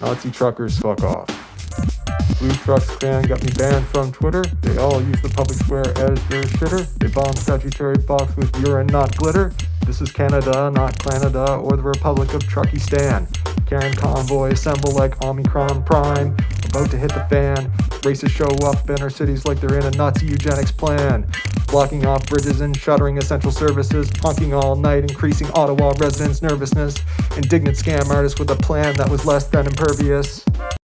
Nazi truckers, fuck off. Blue Trucks clan got me banned from Twitter. They all use the public square as their shitter. They bomb Sagittarius with urine, not glitter. This is Canada, not Canada, or the Republic of Truckistan. Karen convoy assemble like Omicron Prime, about to hit the fan. Racists show up in our cities like they're in a Nazi eugenics plan. Blocking off bridges and shuttering essential services, honking all night, increasing Ottawa residents' nervousness. Indignant scam artists with a plan that was less than impervious.